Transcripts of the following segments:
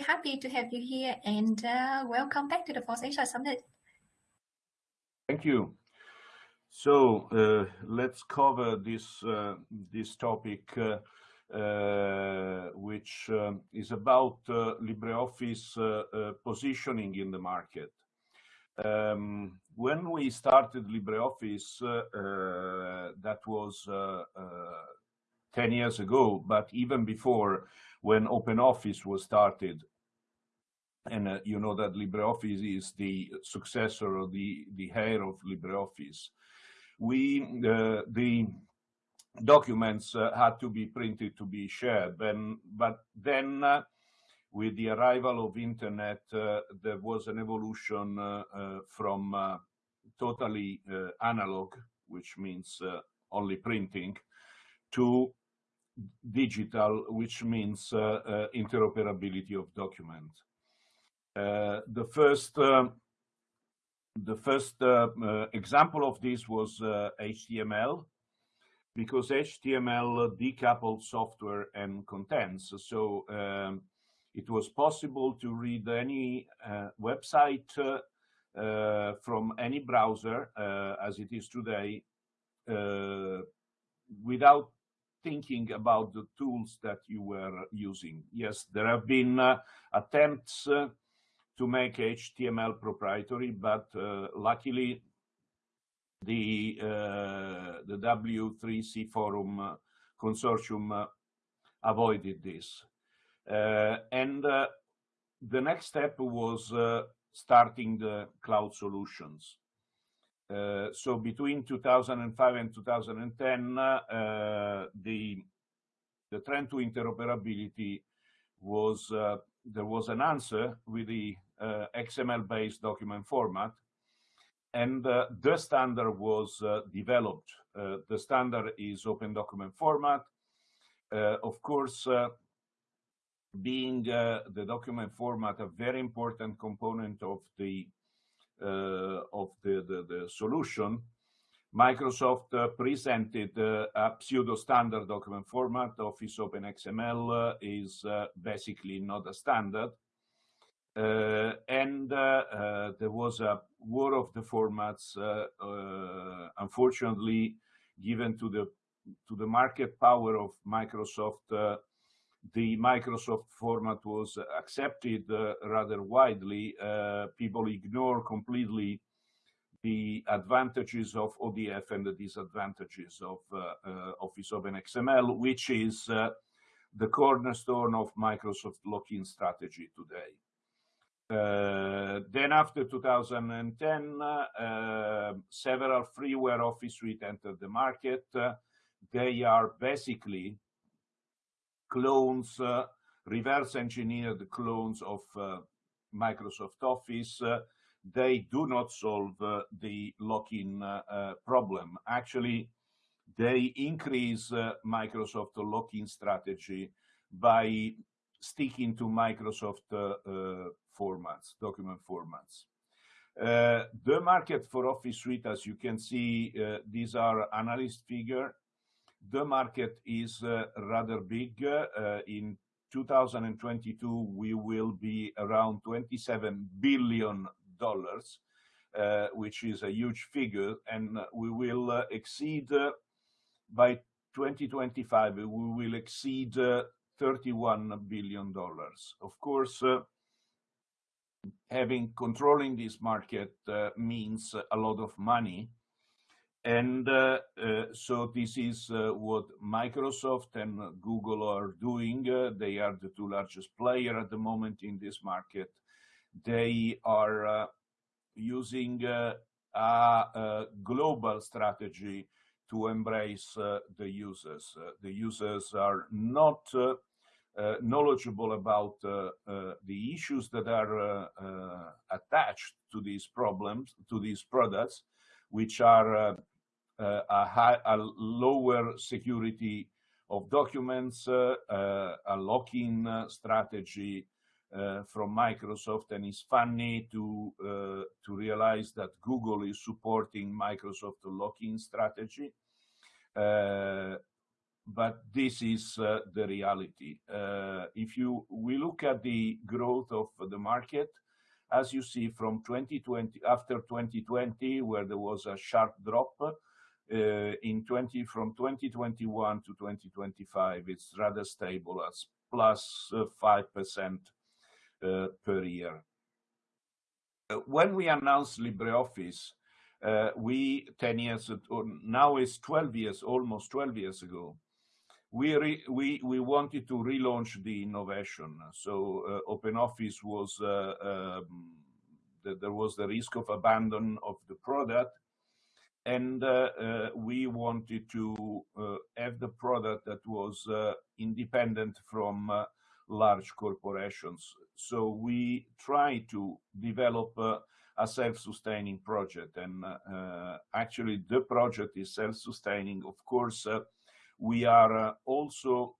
happy to have you here and uh, welcome back to the FOSSASIA Summit. Thank you. So uh, let's cover this uh, this topic, uh, uh which um, is about uh, LibreOffice uh, positioning in the market. Um, when we started LibreOffice, that was 10 years ago, but even before, when OpenOffice was started, and uh, you know that LibreOffice is the successor or the, the heir of LibreOffice. We, uh, the documents uh, had to be printed to be shared, and, but then uh, with the arrival of internet, uh, there was an evolution uh, from totally analog, which means only printing, to digital, which means interoperability of documents. Uh, the first uh, the first uh, example of this was HTML because HTML decoupled software and contents. So um, it was possible to read any uh, website uh, from any browser, uh, as it is today, without thinking about the tools that you were using. Yes, there have been attempts to make HTML proprietary, but uh, luckily the uh, the W3C forum uh, consortium avoided this. and the next step was starting the cloud solutions. Uh, so between 2005 and 2010, uh, eh, the the trend to interoperability was uh, there was an answer with the XML-based document format, and the standard was developed. the standard is Open Document Format. of course, being the document format a very important component of the of the, the, the solution, Microsoft uh, presented uh, a pseudo-standard document format. Office Open XML uh, is basically not a standard. Uh, and uh, uh, there was a war of the formats, unfortunately, given to the to the market power of Microsoft. The Microsoft format was accepted rather widely. people ignore completely the advantages of ODF and the disadvantages of uh, uh, Office Open XML, which is uh, the cornerstone of Microsoft lock-in strategy today. Uh, then after 2010, uh, several freeware Office Suite entered the market. Uh, they are basically clones, uh, reverse engineered clones of uh, Microsoft Office. Uh, they do not solve the lock-in problem. Actually, they increase Microsoft lock-in strategy by sticking to Microsoft uh, formats, document formats. Uh, the market for Office Suite, as you can see, uh, these are analyst figure. The market is rather big. in 2022, we will be around 27 billion dollars, uh, which is a huge figure, and we will uh, exceed uh, by 2025. We will exceed 31 billion dollars. Of course, having controlling this market uh, means a lot of money. And uh, uh, so this is uh, what Microsoft and Google are doing. Uh, they are the two largest player at the moment in this market. They are uh, using a, a, global strategy to embrace the users. the users are not uh, knowledgeable about uh, uh, the issues that are attached to these problems, to these products, which are a, high, a lower security of documents, a lock-in strategy uh, from Microsoft, and it's funny to uh, to realize that Google is supporting Microsoft lock-in strategy. Uh, but this is uh, the reality. Uh, if you we look at the growth of the market, as you see from 2020 after 2020, where there was a sharp drop, uh, in 20 from 2021 to 2025, it's rather stable as plus uh, five percent uh, per year. Uh, when we announced LibreOffice, uh, we 10 years or now is 12 years almost 12 years ago we re, we we wanted to relaunch the innovation so uh, open was uh, um, there was the risk of abandon of the product and uh, uh, we wanted to uh, have the product that was uh, independent from uh, large corporations so we try to develop uh, a self-sustaining project. And actually, the project is self-sustaining. Of course, we are also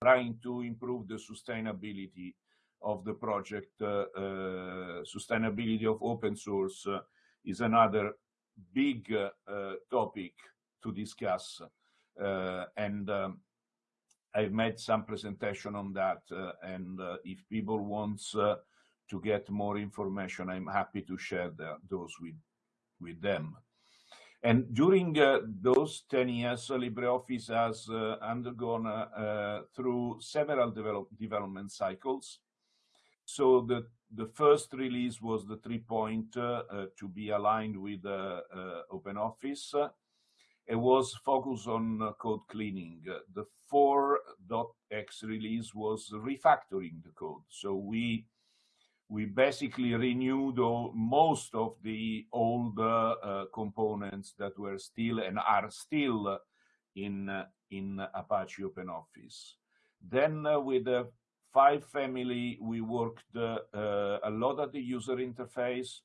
trying to improve the sustainability of the project. sustainability of open source is another big topic to discuss. and um, I've made some presentation on that, uh, and uh, if people wants uh, to get more information, I'm happy to share the, those with, with them. And during uh, those 10 years, LibreOffice has uh, undergone uh, uh through several develop development cycles. So the, the first release was the three point uh, uh, to be aligned with OpenOffice. It was focused on code cleaning. The 4.x release was refactoring the code. So we we basically renewed all, most of the old uh, uh, components that were still and are still in uh, in Apache OpenOffice. Then uh, with the five family, we worked uh, a lot at the user interface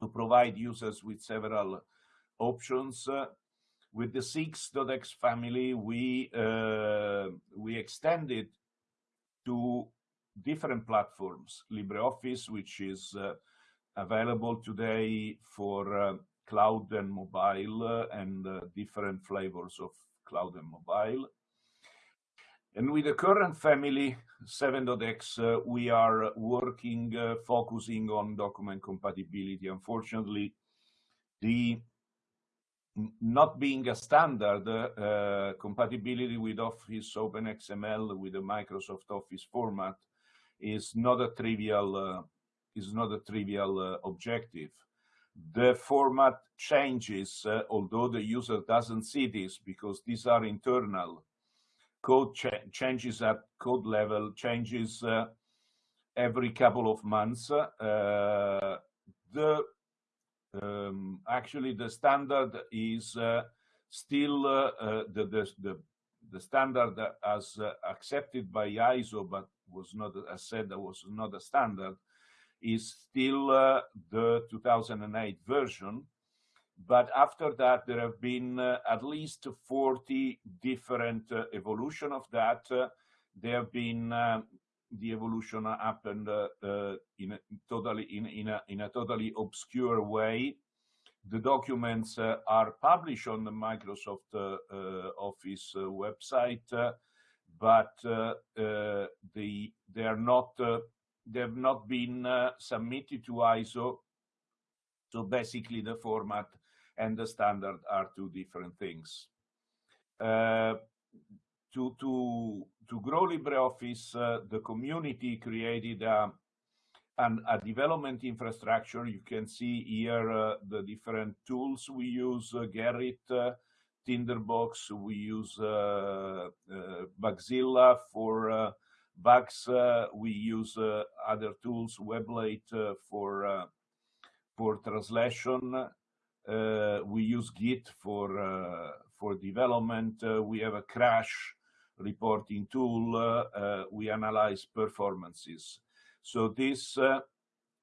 to provide users with several options. with the 6.x family, we we extended to different platforms. LibreOffice, which is uh, available today for uh, cloud and mobile uh, and uh, different flavors of cloud and mobile. And with the current family, 7.x, uh, we are working, uh, focusing on document compatibility. Unfortunately, the not being a standard, uh, compatibility with Office OpenXML with the Microsoft Office format is not a trivial uh, is not a trivial uh, objective. The format changes, uh, although the user doesn't see this because these are internal. Code ch changes at code level, changes uh, every couple of months. Uh, the um, actually the standard is uh, still the, the, the the standard as accepted by ISO, but was not, as said, that was not a standard, is still uh, the 2008 version. But after that, there have been uh, at least 40 different uh, evolution of that. Uh, there have been uh, the evolution happened uh, in a totally in, in a in a totally obscure way. The documents are published on the Microsoft Office website but uh, uh, they they are not uh, they have not been submitted to ISO. So basically, the format and the standard are two different things. to to to grow LibreOffice, the community created a and a development infrastructure. You can see here uh, the different tools we use, uh, Gerrit, uh, Tinderbox. We use uh, uh, Bugzilla for uh, bugs. we use other tools, Weblate for for translation. We use Git for for development. we have a crash reporting tool. we analyze performances. So this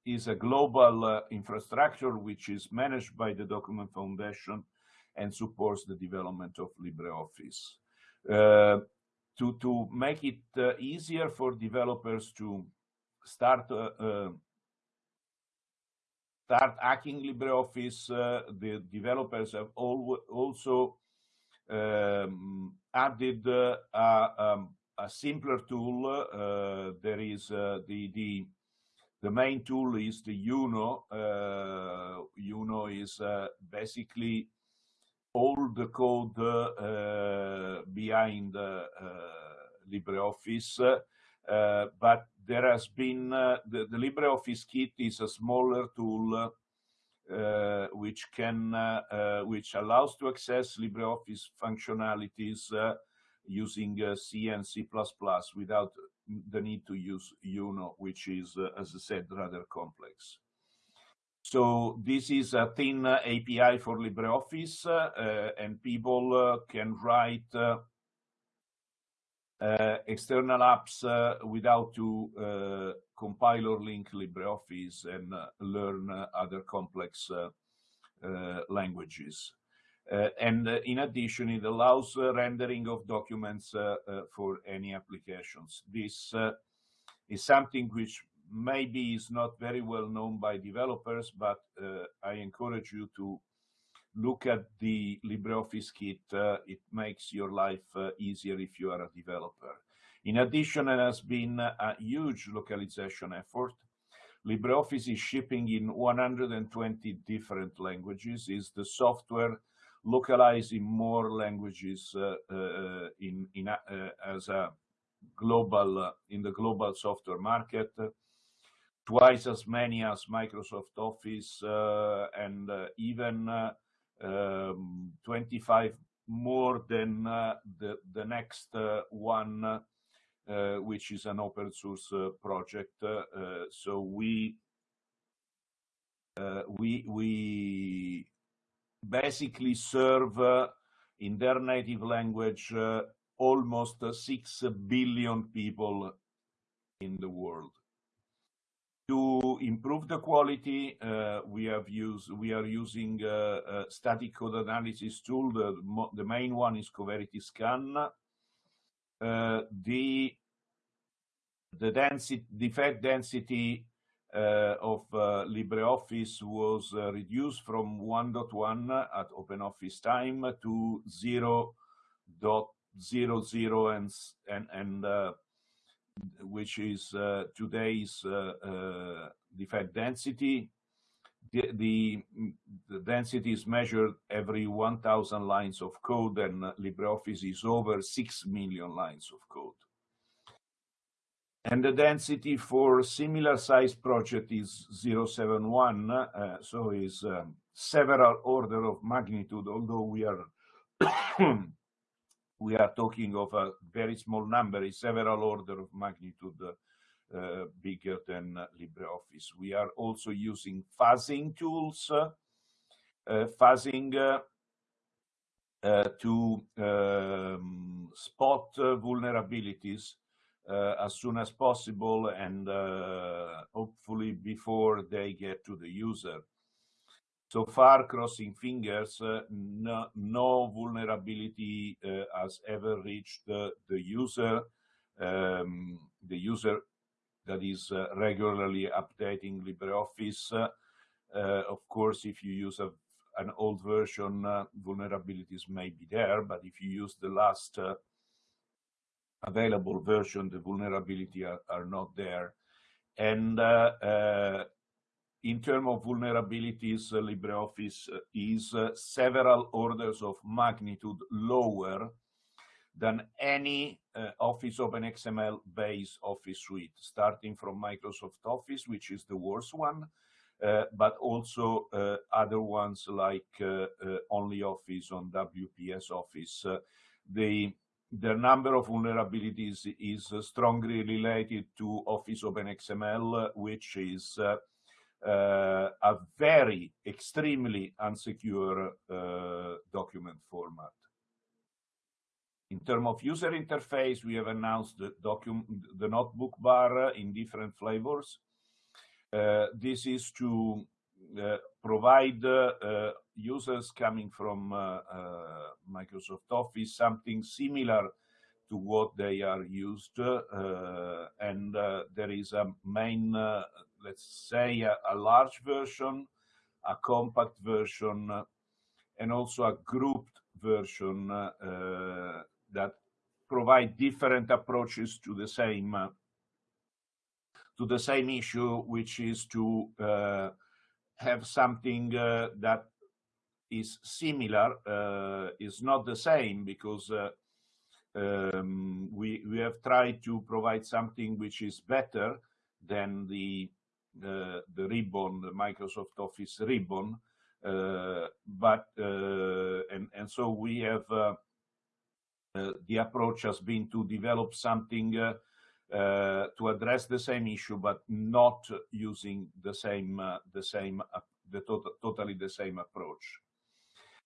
is a global uh, infrastructure which is managed by the Document Foundation and supports the development of LibreOffice. Uh, to, to make it uh, easier for developers to start uh, uh start hacking LibreOffice, uh, the developers have al also um, added a, um, a, simpler tool. there is the the the main tool is the Uno. Uh, Uno is uh, basically all the code uh, behind LibreOffice, Uh, but there has been uh, the, the LibreOffice kit is a smaller tool uh, which can uh, uh, which allows to access LibreOffice functionalities uh, using C and C++ without the need to use UNO, which is, as I said, rather complex. So this is a thin API for LibreOffice, and people can write uh, external apps uh, without to uh, compile or link LibreOffice and learn other complex languages. Uh, and uh, in addition, it allows uh, rendering of documents for any applications. This is something which maybe is not very well known by developers, but I encourage you to look at the LibreOffice kit. Uh, it makes your life uh, easier if you are a developer. In addition, it has been a huge localization effort. LibreOffice is shipping in 120 different languages, is the software localized in more languages uh, uh in, in uh, as a global, uh, in the global software market twice as many as Microsoft Office and even um, 25 more than uh, the, the next uh, one, uh, which is an open source project. so we, we, we basically serve in their native language almost 6 billion people in the world. To improve the quality, uh, we have used we are using a, uh, a static code analysis tool. The, main one is Coverity Scan. Uh, the the density defect density uh, of uh, LibreOffice was uh, reduced from 1.1 at OpenOffice time to 0.00 and and and which is uh, today's uh, uh, defect density. The, the, the, density is measured every 1,000 lines of code, and LibreOffice is over 6 million lines of code. And the density for similar size project is 071, uh, so is um, several order of magnitude, although we are we are talking of a very small number, is several order of magnitude uh, bigger than LibreOffice. We are also using fuzzing tools, uh, fuzzing uh, uh to um, spot uh, vulnerabilities uh, as soon as possible and hopefully before they get to the user. So far, crossing fingers, uh, no, no, vulnerability uh, has ever reached the user. Um, the user that is uh, regularly updating LibreOffice. Uh, of course, if you use a, an old version, uh, vulnerabilities may be there, but if you use the last uh, available version, the vulnerability are, are not there. And in terms of vulnerabilities, uh, LibreOffice uh, is uh, several orders of magnitude lower than any uh, Office OpenXML based Office suite, starting from Microsoft Office, which is the worst one, uh, but also uh, other ones like OnlyOffice on WPS Office. the the number of vulnerabilities is strongly related to Office OpenXML, which is uh, a very extremely unsecure uh, document format. In terms of user interface, we have announced the, the notebook bar in different flavors. Uh, this is to uh, provide uh, users coming from uh, Microsoft Office something similar to what they are used and there is a main let's say, a, a large version, a compact version, and also a grouped version that provide different approaches to the same to the same issue, which is to uh, have something uh, that is similar, uh, is not the same because um, we we have tried to provide something which is better than the the, the ribbon, the Microsoft Office ribbon, but and and so we have. Uh, the approach has been to develop something uh, uh, to address the same issue, but not using the same, the same, the to totally the same approach.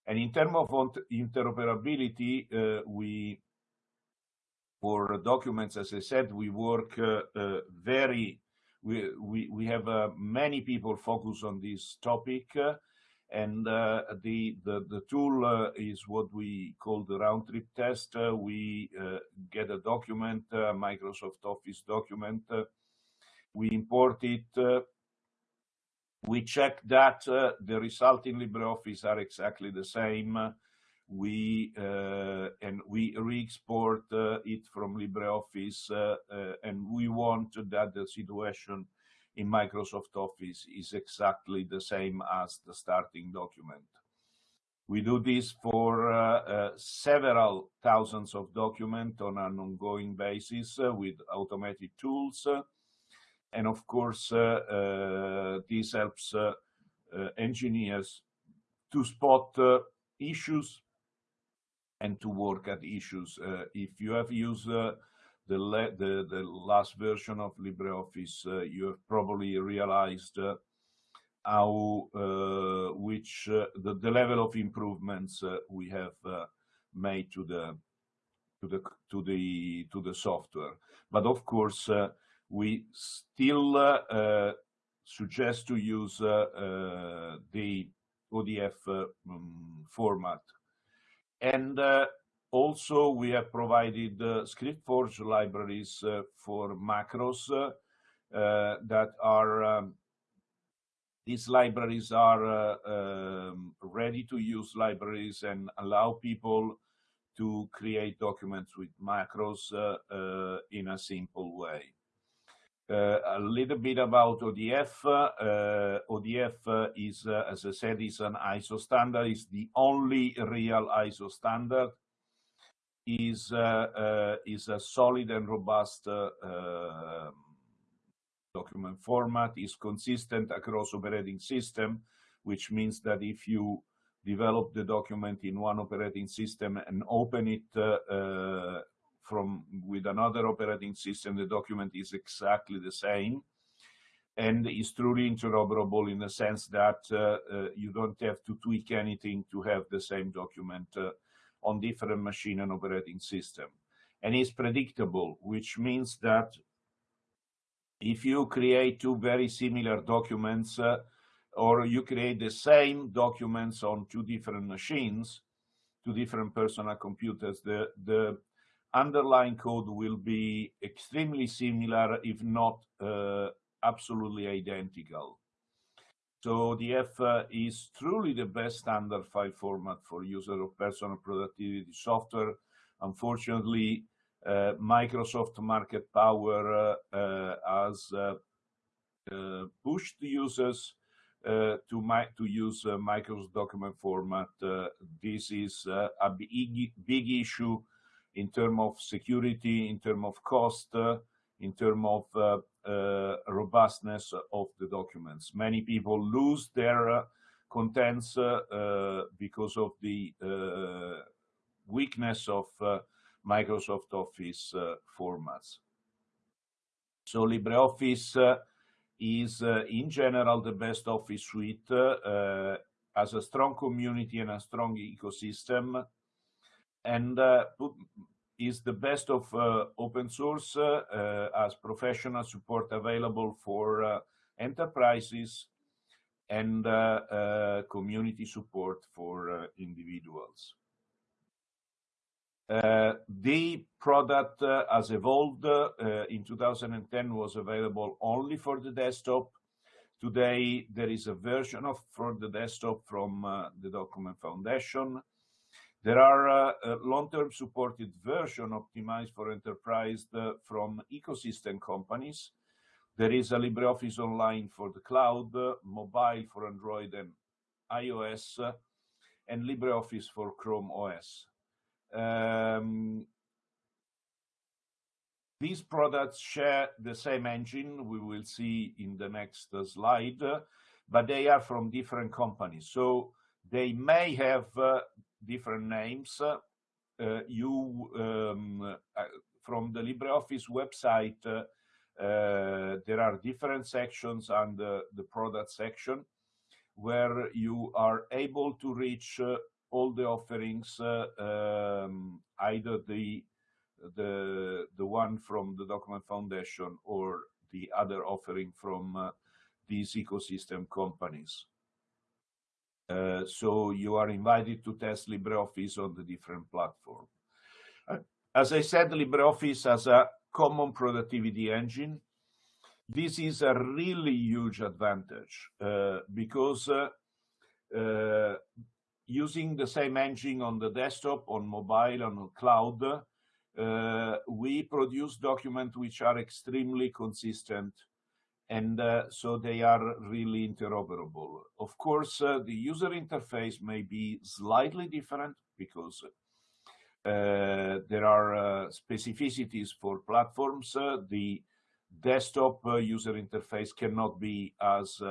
And in terms of interoperability, we for documents, as I said, we work uh, uh, very, we, we, we have uh, many people focus on this topic. And uh, the, the, the tool uh, is what we call the round trip test. Uh, we get a document, Microsoft Office document. we import it. we check that the result in LibreOffice are exactly the same we uh, and we re-export uh, it from LibreOffice, uh, and we want that the situation in Microsoft Office is exactly the same as the starting document. We do this for uh, uh, several thousands of documents on an ongoing basis uh, with automated tools. and of course, this helps engineers to spot issues and to work at issues. Uh, if you have used uh, the, the, the last version of LibreOffice, uh, you have probably realized uh, how uh, which uh, the, the level of improvements we have made to the to the to the to the software. But of course, we still suggest to use the ODF um, mm, format. And uh, also, we have provided uh, ScriptForge libraries uh, for macros that are um, these libraries are uh, um, ready to use libraries and allow people to create documents with macros uh, uh, in a simple way. A little bit about ODF. ODF is, as I said, is an ISO standard. It's the only real ISO standard is uh, uh, is a solid and robust uh, um, document format, is consistent across operating system, which means that if you develop the document in one operating system and open it uh, uh, from with another operating system, the document is exactly the same and is truly interoperable in the sense that uh, you don't have to tweak anything to have the same document on different machine and operating system. And it's predictable, which means that if you create two very similar documents uh, or you create the same documents on two different machines, two different personal computers, the, the underlying code will be extremely similar, if not uh, absolutely identical. So ODF uh, is truly the best standard file format for user of personal productivity software. Unfortunately, uh, Microsoft Market Power uh, uh has uh, uh, pushed users to, to use Microsoft document format. this is a big, big issue in terms of security, in terms of cost, in terms of uh, uh, robustness of the documents. Many people lose their uh, contents because of the weakness of Microsoft Office formats. So LibreOffice is uh, in general the best office suite uh, as a strong community and a strong ecosystem and uh, is the best of uh, open source uh, as professional support available for enterprises and community support for individuals. Uh, the product uh, has evolved uh, in 2010 was available only for the desktop. Today, there is a version of for the desktop from the Document Foundation. There are uh, long-term supported version optimized for enterprise uh, from ecosystem companies. There is a LibreOffice Online for the cloud, uh, mobile for Android and iOS, and LibreOffice for Chrome OS. Um, these products share the same engine we will see in the next slide, but they are from different companies. So they may have different names. Uh, you, um, uh, from the LibreOffice website, uh, there are different sections under the product section where you are able to reach all the offerings, um, either the the the one from the document foundation or the other offering from uh, these ecosystem companies. Uh, so you are invited to test LibreOffice on the different platform. Uh, as I said, LibreOffice has a common productivity engine. This is a really huge advantage uh, because uh, uh, using the same engine on the desktop, on mobile, on cloud, we produce documents which are extremely consistent and uh, so they are really interoperable. Of course, uh, the user interface may be slightly different because uh, there are uh, specificities for platforms. Uh, the desktop user interface cannot be as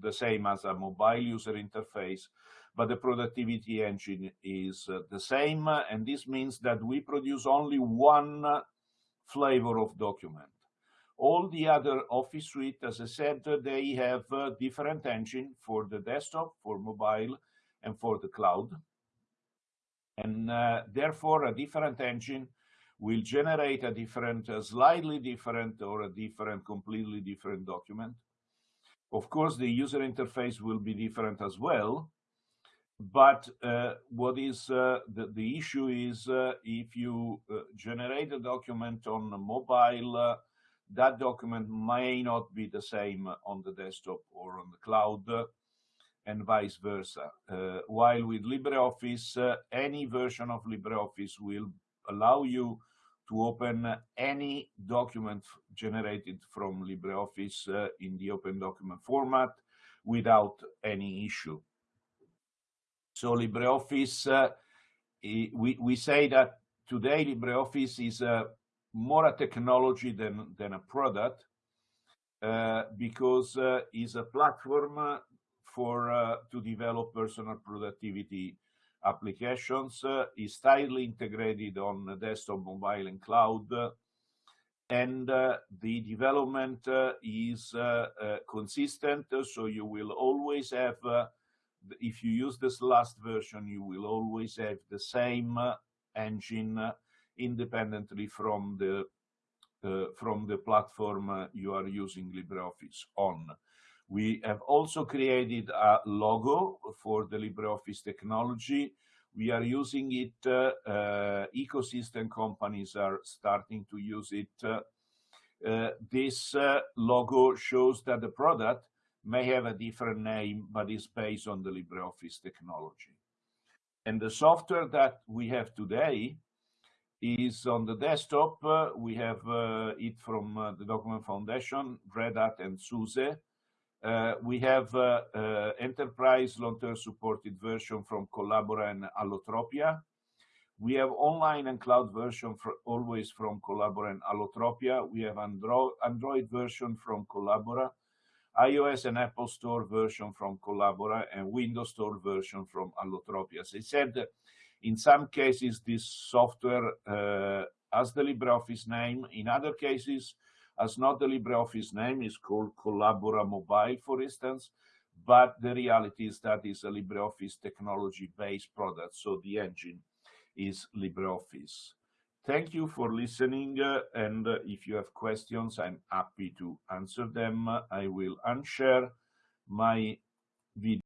the same as a mobile user interface but the productivity engine is uh, the same. And this means that we produce only one flavor of document. All the other Office suite, as I said, they have a different engine for the desktop, for mobile, and for the cloud. And uh, therefore, a different engine will generate a different, a slightly different, or a different, completely different document. Of course, the user interface will be different as well, but uh, what is uh, the, the issue is uh, if you uh, generate a document on a mobile, uh, that document may not be the same on the desktop or on the cloud uh, and vice versa. while with LibreOffice, any version of LibreOffice will allow you to open any document generated from LibreOffice in the open document format without any issue. So LibreOffice, uh, we, we say that today LibreOffice is uh, more a technology than, than a product uh, because uh, it's a platform for uh, to develop personal productivity applications. Uh, is tightly integrated on desktop, mobile, and cloud. and uh, the development is consistent, so you will always have if you use this last version, you will always have the same uh, engine uh, independently from the uh, from the platform uh, you are using LibreOffice on. We have also created a logo for the LibreOffice technology. We are using it, uh, uh, ecosystem companies are starting to use it. this logo shows that the product may have a different name, but is based on the LibreOffice technology. And the software that we have today is on the desktop. Uh, we have uh, it from uh, the Document Foundation, Red Hat, and SUSE. Uh, we have uh, uh, enterprise long-term supported version from Collabora and Allotropia. We have online and cloud version for always from Collabora and Allotropia. We have Andro Android version from Collabora iOS and Apple Store version from Collabora and Windows Store version from Allotropia. As I said, in some cases, this software uh, has the LibreOffice name. In other cases, has not the LibreOffice name, is called Collabora Mobile, for instance. But the reality is that it's a LibreOffice technology-based product, so the engine is LibreOffice. Thank you for listening, uh, and uh, if you have questions, I'm happy to answer them. I will unshare my video.